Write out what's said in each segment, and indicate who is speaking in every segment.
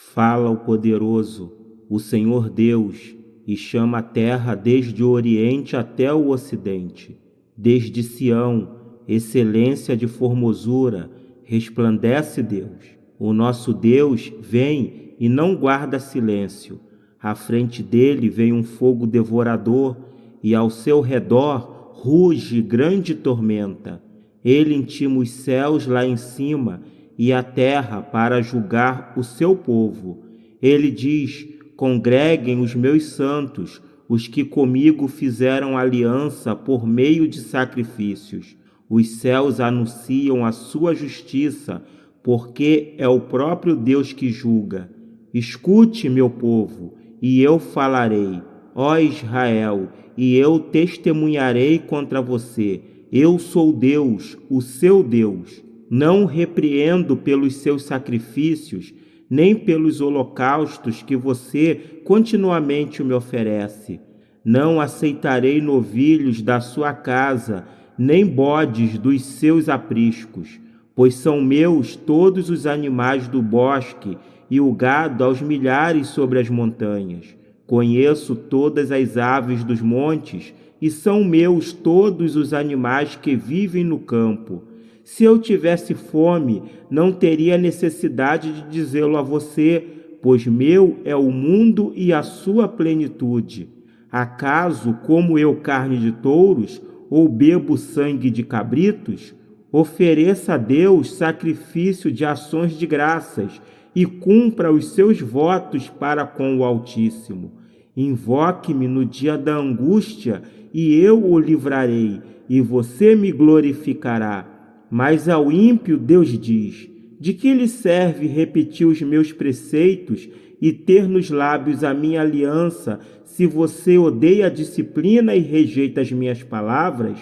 Speaker 1: Fala o poderoso, o Senhor Deus, e chama a terra desde o oriente até o ocidente. Desde Sião, excelência de formosura, resplandece Deus. O nosso Deus vem e não guarda silêncio. À frente dele vem um fogo devorador, e ao seu redor ruge grande tormenta. Ele intima os céus lá em cima e a terra para julgar o seu povo. Ele diz: Congreguem os meus santos, os que comigo fizeram aliança por meio de sacrifícios. Os céus anunciam a sua justiça, porque é o próprio Deus que julga. Escute, meu povo, e eu falarei, ó Israel, e eu testemunharei contra você. Eu sou Deus, o seu Deus. Não repreendo pelos seus sacrifícios, nem pelos holocaustos que você continuamente me oferece. Não aceitarei novilhos da sua casa, nem bodes dos seus apriscos, pois são meus todos os animais do bosque e o gado aos milhares sobre as montanhas. Conheço todas as aves dos montes e são meus todos os animais que vivem no campo. Se eu tivesse fome, não teria necessidade de dizê-lo a você, pois meu é o mundo e a sua plenitude. Acaso como eu carne de touros ou bebo sangue de cabritos? Ofereça a Deus sacrifício de ações de graças e cumpra os seus votos para com o Altíssimo. Invoque-me no dia da angústia e eu o livrarei, e você me glorificará. Mas ao ímpio Deus diz: De que lhe serve repetir os meus preceitos e ter nos lábios a minha aliança, se você odeia a disciplina e rejeita as minhas palavras?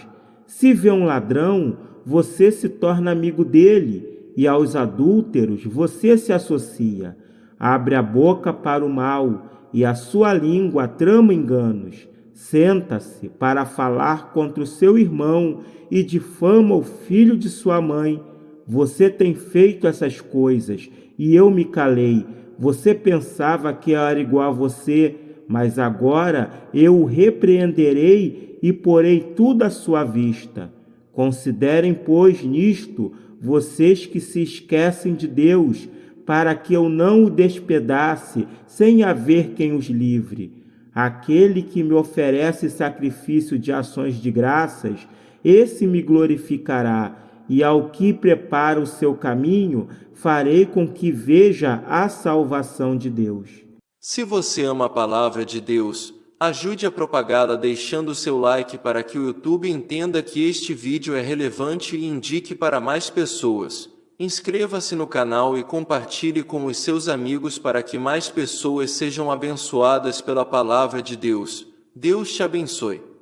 Speaker 1: Se vê um ladrão, você se torna amigo dele, e aos adúlteros você se associa. Abre a boca para o mal, e a sua língua trama enganos. Senta-se para falar contra o seu irmão e difama o filho de sua mãe. Você tem feito essas coisas e eu me calei. Você pensava que era igual a você, mas agora eu o repreenderei e porei tudo à sua vista. Considerem, pois, nisto vocês que se esquecem de Deus, para que eu não o despedace sem haver quem os livre. Aquele que me oferece sacrifício de ações de graças, esse me glorificará, e ao que prepara o seu caminho, farei com que veja a salvação de Deus.
Speaker 2: Se você ama a palavra de Deus, ajude a propagá-la deixando seu like para que o YouTube entenda que este vídeo é relevante e indique para mais pessoas. Inscreva-se no canal e compartilhe com os seus amigos para que mais pessoas sejam abençoadas pela palavra de Deus. Deus te abençoe.